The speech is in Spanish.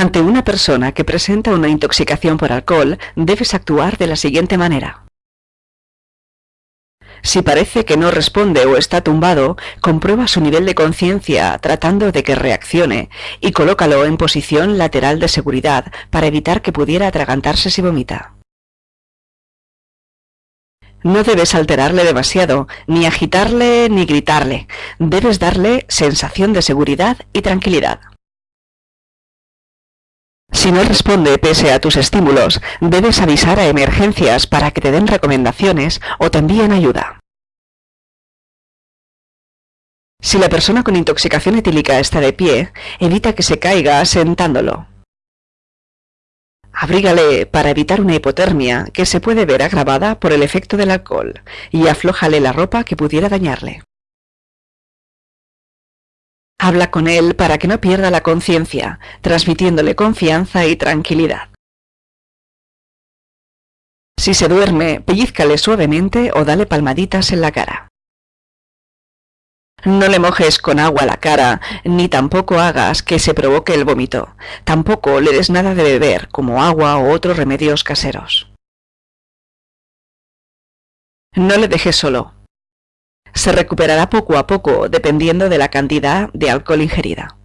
Ante una persona que presenta una intoxicación por alcohol, debes actuar de la siguiente manera. Si parece que no responde o está tumbado, comprueba su nivel de conciencia tratando de que reaccione y colócalo en posición lateral de seguridad para evitar que pudiera atragantarse si vomita. No debes alterarle demasiado, ni agitarle ni gritarle. Debes darle sensación de seguridad y tranquilidad. Si no responde pese a tus estímulos, debes avisar a emergencias para que te den recomendaciones o te envíen ayuda. Si la persona con intoxicación etílica está de pie, evita que se caiga sentándolo. Abrígale para evitar una hipotermia que se puede ver agravada por el efecto del alcohol y aflójale la ropa que pudiera dañarle. Habla con él para que no pierda la conciencia, transmitiéndole confianza y tranquilidad. Si se duerme, pellizcale suavemente o dale palmaditas en la cara. No le mojes con agua la cara, ni tampoco hagas que se provoque el vómito. Tampoco le des nada de beber, como agua o otros remedios caseros. No le dejes solo. Se recuperará poco a poco dependiendo de la cantidad de alcohol ingerida.